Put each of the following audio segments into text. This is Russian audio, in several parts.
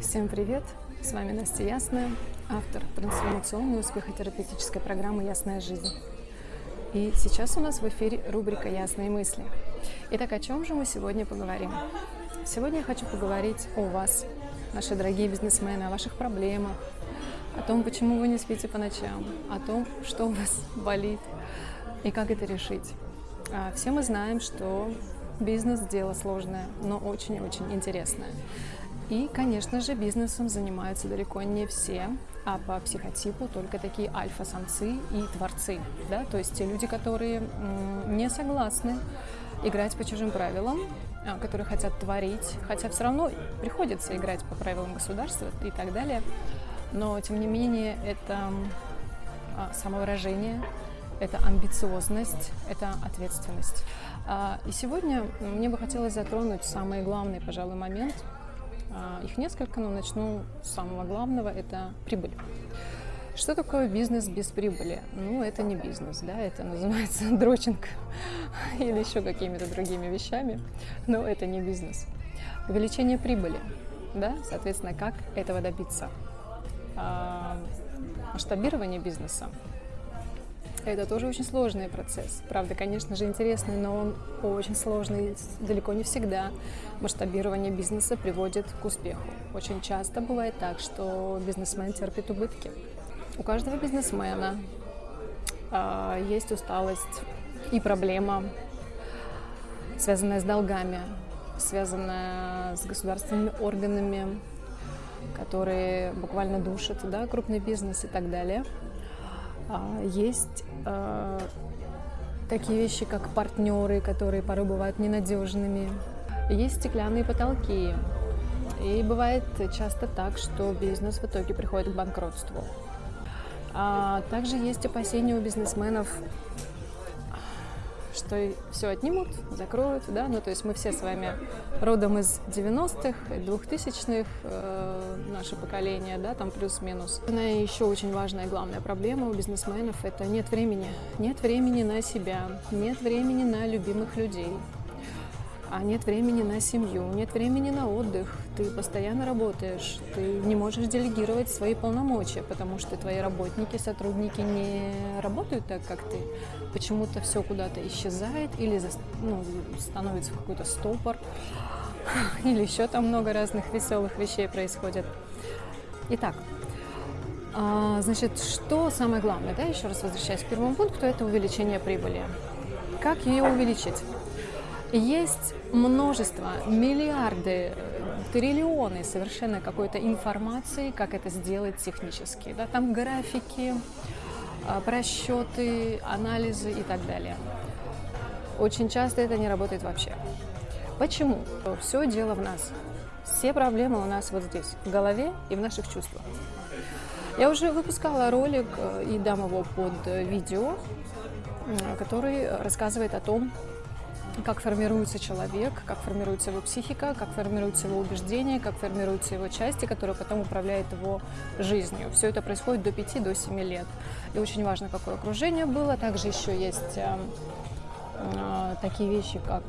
Всем привет! С вами Настя Ясная, автор трансформационной успехотерапевтической программы «Ясная жизнь». И сейчас у нас в эфире рубрика «Ясные мысли». Итак, о чем же мы сегодня поговорим? Сегодня я хочу поговорить о вас, наши дорогие бизнесмены, о ваших проблемах, о том, почему вы не спите по ночам, о том, что у вас болит и как это решить. А, все мы знаем, что бизнес – дело сложное, но очень-очень интересное. И, конечно же, бизнесом занимаются далеко не все, а по психотипу только такие альфа-самцы и творцы. Да? То есть те люди, которые не согласны играть по чужим правилам, а, которые хотят творить, хотя все равно приходится играть по правилам государства и так далее. Но, тем не менее, это а, самовыражение, это амбициозность, это ответственность. А, и сегодня мне бы хотелось затронуть самый главный, пожалуй, момент – их несколько, но начну с самого главного, это прибыль. Что такое бизнес без прибыли? Ну, это не бизнес, да, это называется дрочинг или еще какими-то другими вещами, но это не бизнес. Увеличение прибыли, да, соответственно, как этого добиться? А, масштабирование бизнеса это тоже очень сложный процесс. Правда, конечно же, интересный, но он очень сложный. Далеко не всегда масштабирование бизнеса приводит к успеху. Очень часто бывает так, что бизнесмен терпит убытки. У каждого бизнесмена э, есть усталость и проблема, связанная с долгами, связанная с государственными органами, которые буквально душат да, крупный бизнес и так далее. А, есть а, такие вещи, как партнеры, которые порой бывают ненадежными. Есть стеклянные потолки. И бывает часто так, что бизнес в итоге приходит к банкротству. А также есть опасения у бизнесменов что все отнимут, закроют, да, ну то есть мы все с вами родом из 90-х, 2000-х, э, наше поколение, да, там плюс-минус. И еще очень важная главная проблема у бизнесменов – это нет времени. Нет времени на себя, нет времени на любимых людей, а нет времени на семью, нет времени на отдых, ты постоянно работаешь, ты не можешь делегировать свои полномочия, потому что твои работники, сотрудники не работают так, как ты. Почему-то все куда-то исчезает или ну, становится какой-то стопор, или еще там много разных веселых вещей происходит. Итак, а, значит, что самое главное, да, еще раз возвращаясь к первому пункту, это увеличение прибыли. Как ее увеличить? Есть множество, миллиарды, триллионы совершенно какой-то информации, как это сделать технически. Да? Там графики, а, просчеты, анализы и так далее. Очень часто это не работает вообще. Почему? Все дело в нас. Все проблемы у нас вот здесь, в голове и в наших чувствах. Я уже выпускала ролик э, и дам его под э, видео, который рассказывает о том, как формируется человек, как формируется его психика, как формируются его убеждения, как формируются его части, которые потом управляют его жизнью. Все это происходит до 5-7 лет. И очень важно, какое окружение было. Также еще есть э, э, такие вещи, как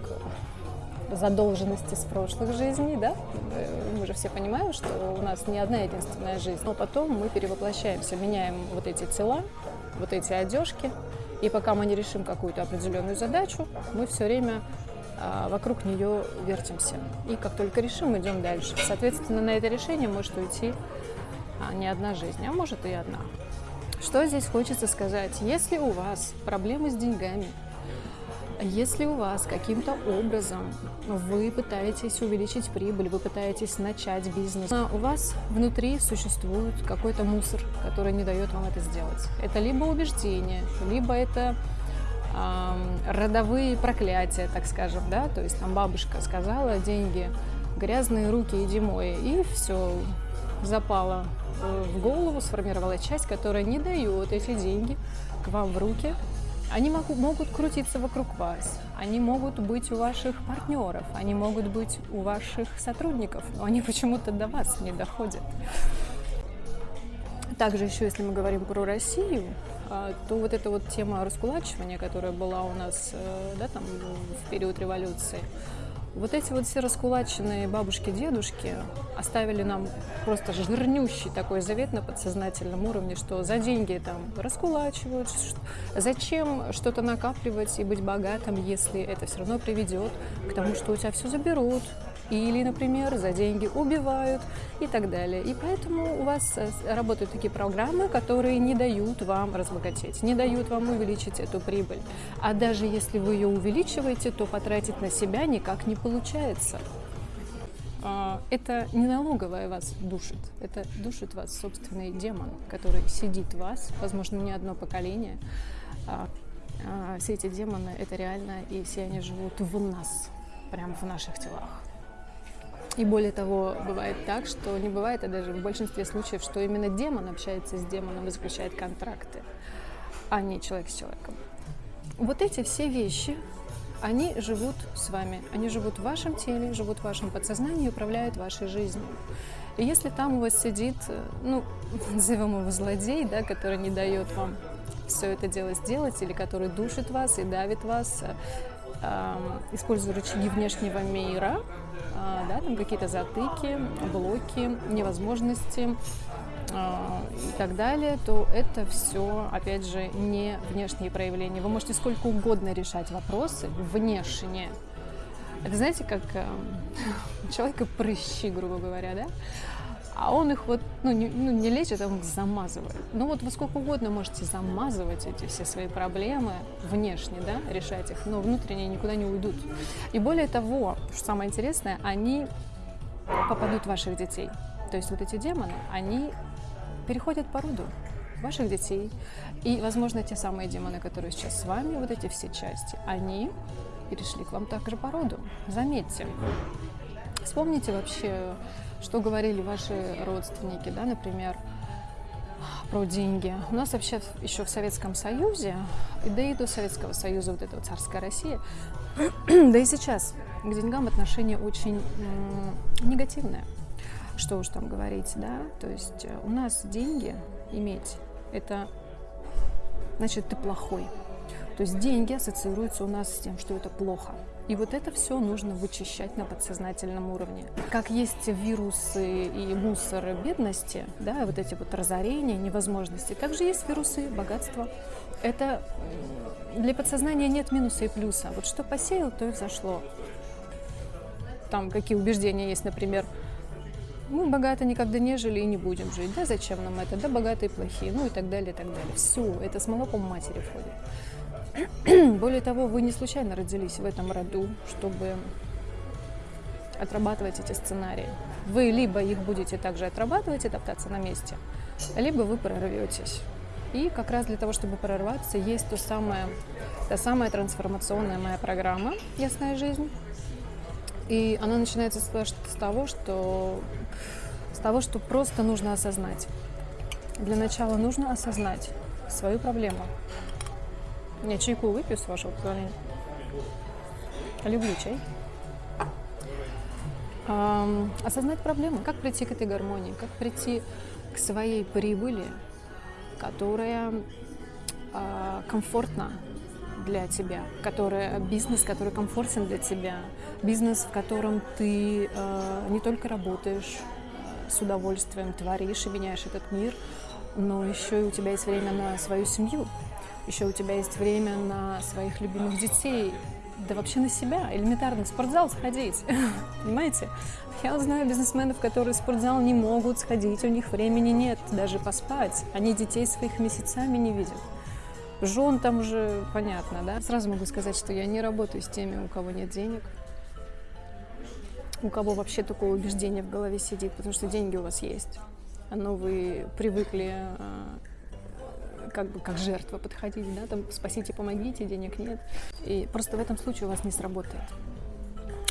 задолженности с прошлых жизней, да, мы же все понимаем, что у нас не одна единственная жизнь, но потом мы перевоплощаемся, меняем вот эти тела, вот эти одежки, и пока мы не решим какую-то определенную задачу, мы все время а, вокруг нее вертимся. И как только решим, идем дальше. Соответственно, на это решение может уйти а, не одна жизнь, а может и одна. Что здесь хочется сказать? Если у вас проблемы с деньгами, если у вас каким-то образом вы пытаетесь увеличить прибыль, вы пытаетесь начать бизнес, а у вас внутри существует какой-то мусор, который не дает вам это сделать. Это либо убеждение, либо это э, родовые проклятия, так скажем, да, то есть там бабушка сказала, деньги, грязные руки, иди мой, и все, запало в голову, сформировала часть, которая не дает эти деньги к вам в руки, они могут, могут крутиться вокруг вас, они могут быть у ваших партнеров, они могут быть у ваших сотрудников, но они почему-то до вас не доходят. Также еще, если мы говорим про Россию, а, то вот эта вот тема раскулачивания, которая была у нас э, да, там, в период революции, Вот эти вот все раскулаченные бабушки, дедушки оставили нам просто жирнющий такой завет на подсознательном уровне, что за деньги там раскулачивают, зачем что-то накапливать и быть богатым, если это все равно приведет к тому, что у тебя все заберут, или, например, за деньги убивают и так далее. И поэтому у вас э, работают такие программы, которые не дают вам разбогатеть, не дают вам увеличить эту прибыль. А даже если вы ее увеличиваете, то потратить на себя никак не получается. А, это не налоговая вас душит, это душит вас собственный демон, который сидит в вас, возможно, не одно поколение. А, а, все эти демоны — это реально, и все они живут в нас, прямо в наших телах. И более того, бывает так, что не бывает, а даже в большинстве случаев, что именно демон общается с демоном и заключает контракты, а не человек с человеком. Вот эти все вещи, они живут с вами, они живут в вашем теле, живут в вашем подсознании и управляют вашей жизнью. И если там у вас сидит, ну, назовем его злодей, да, который не дает вам все это дело сделать, или который душит вас и давит вас, э, используя рычаги внешнего мира, да, там какие-то затыки, блоки, невозможности а, и так далее, то это все, опять же, не внешние проявления. Вы можете сколько угодно решать вопросы внешне. Это знаете, как э, человека прыщи, грубо говоря, да? А он их вот, ну, не, ну, не лечит, а он их замазывает. Ну вот вы сколько угодно можете замазывать эти все свои проблемы внешне, да, решать их, но внутренне никуда не уйдут. И более того, что самое интересное, они попадут в ваших детей. То есть вот эти демоны, они переходят по роду ваших детей. И, возможно, те самые демоны, которые сейчас с вами, вот эти все части, они перешли к вам также по роду. Заметьте. Вспомните вообще что говорили ваши родственники, да, например, про деньги. У нас вообще еще в Советском Союзе, да и до Советского Союза, вот эта вот царская Россия, да и сейчас к деньгам отношение очень негативное. Что уж там говорить, да? То есть э, у нас деньги иметь, это значит ты плохой. То есть деньги ассоциируются у нас с тем, что это плохо. И вот это все нужно вычищать на подсознательном уровне. Как есть вирусы и мусор бедности, да, вот эти вот разорения, невозможности, также есть вирусы богатства. Это для подсознания нет минуса и плюса. Вот что посеял, то и взошло. Там какие убеждения есть, например, мы богато никогда не жили и не будем жить. Да зачем нам это? Да богатые плохие. Ну и так далее, и так далее. Все, это с молоком матери входит. Более того, вы не случайно родились в этом роду, чтобы отрабатывать эти сценарии. Вы либо их будете также отрабатывать и топтаться на месте, либо вы прорветесь. И как раз для того, чтобы прорваться, есть то самое, та самая трансформационная моя программа «Ясная жизнь». И она начинается с того, что, с того, что просто нужно осознать. Для начала нужно осознать свою проблему, я чайку выпью, с вашего позволения. Люблю чай. А, осознать проблему, как прийти к этой гармонии, как прийти к своей прибыли, которая а, комфортна для тебя, которая бизнес, который комфортен для тебя, бизнес, в котором ты а, не только работаешь с удовольствием, творишь и меняешь этот мир, но еще и у тебя есть время на свою семью, еще у тебя есть время на своих любимых детей, да вообще на себя, элементарно, в спортзал сходить, понимаете? Я знаю бизнесменов, которые в спортзал не могут сходить, у них времени нет даже поспать, они детей своих месяцами не видят. Жен там уже понятно, да? Сразу могу сказать, что я не работаю с теми, у кого нет денег, у кого вообще такое убеждение в голове сидит, потому что деньги у вас есть, но вы привыкли а, как бы как жертва подходить, да, там спасите, помогите, денег нет. И просто в этом случае у вас не сработает.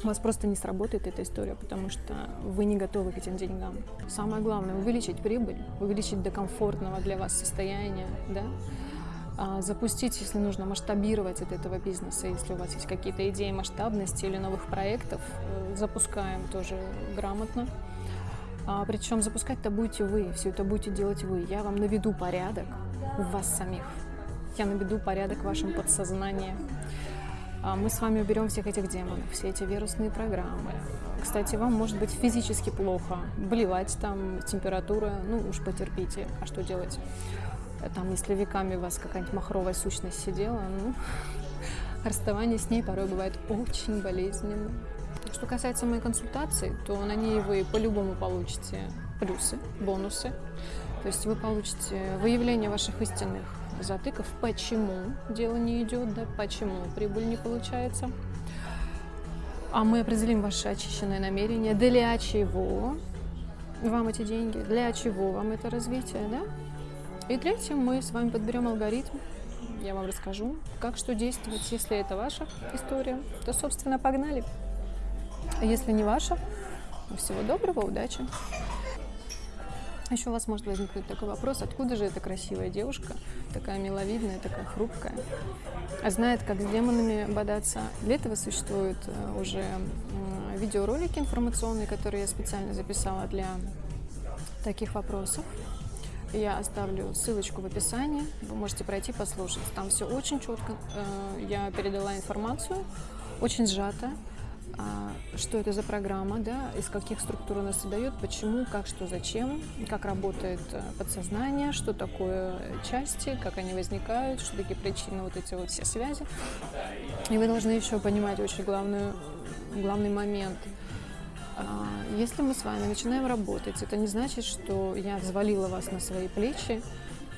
У вас просто не сработает эта история, потому что вы не готовы к этим деньгам. Самое главное – увеличить прибыль, увеличить до комфортного для вас состояния, да, а, запустить, если нужно, масштабировать от этого бизнеса. Если у вас есть какие-то идеи масштабности или новых проектов, э, запускаем тоже грамотно. А, причем запускать-то будете вы, все это будете делать вы. Я вам наведу порядок, в вас самих. Я наведу порядок в вашем подсознании. А Мы с вами уберем всех этих демонов, все эти вирусные программы. Кстати, вам может быть физически плохо, болевать там, температура, ну уж потерпите, а что делать? Там, если веками у вас какая-нибудь махровая сущность сидела, ну, расставание с ней порой бывает очень болезненно. Что касается моей консультации, то на ней вы по-любому получите плюсы, бонусы. То есть вы получите выявление ваших истинных затыков, почему дело не идет, да, почему прибыль не получается. А мы определим ваше очищенное намерение, для чего вам эти деньги, для чего вам это развитие, да? И третьим мы с вами подберем алгоритм, я вам расскажу, как что действовать, если это ваша история, то, собственно, погнали. А если не ваша, всего доброго, удачи. Еще у вас может возникнуть такой вопрос, откуда же эта красивая девушка, такая миловидная, такая хрупкая, а знает, как с демонами бодаться. Для этого существуют э, уже видеоролики информационные, которые я специально записала для таких вопросов. Я оставлю ссылочку в описании, вы можете пройти послушать. Там все очень четко, э, я передала информацию, очень сжато, что это за программа, да, из каких структур она создает, почему, как, что, зачем, как работает э, подсознание, что такое части, как они возникают, что такие причины, вот эти вот все связи. И вы должны еще понимать очень главную, главный момент. А, если мы с вами начинаем работать, это не значит, что я взвалила вас на свои плечи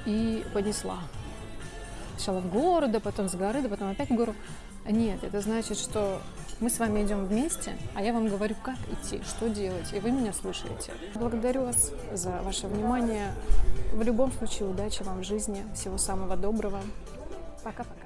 и понесла. Сначала в гору, да потом с горы, да потом опять в гору. Нет, это значит, что мы с вами идем вместе, а я вам говорю, как идти, что делать, и вы меня слушаете. Благодарю вас за ваше внимание. В любом случае, удачи вам в жизни, всего самого доброго. Пока-пока.